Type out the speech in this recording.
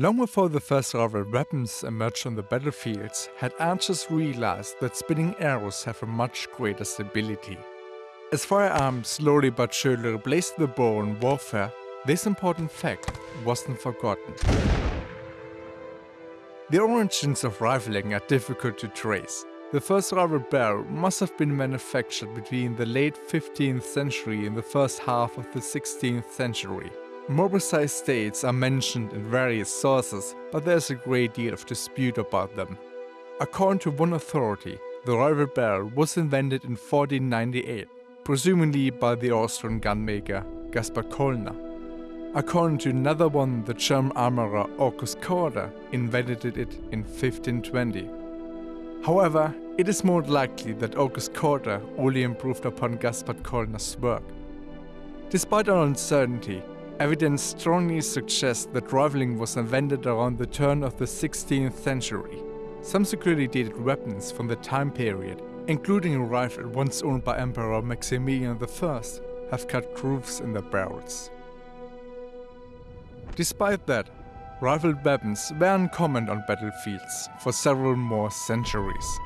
Long before the first rifled weapons emerged on the battlefields, had archers realized that spinning arrows have a much greater stability. As firearms slowly but surely replaced the bow in warfare, this important fact wasn't forgotten. The origins of rifling are difficult to trace. The first rifled barrel must have been manufactured between the late 15th century and the first half of the 16th century. More precise dates are mentioned in various sources, but there's a great deal of dispute about them. According to one authority, the rifled barrel was invented in 1498, presumably by the Austrian gunmaker Gaspar Kollner. According to another one, the German armorer August Kotter invented it in 1520. However, it is more likely that August Kotter only improved upon Gaspard Kollner's work. Despite our uncertainty, Evidence strongly suggests that rifling was invented around the turn of the 16th century. Some securely dated weapons from the time period, including a rifle once owned by Emperor Maximilian I, have cut grooves in their barrels. Despite that, rifled weapons were uncommon on battlefields for several more centuries.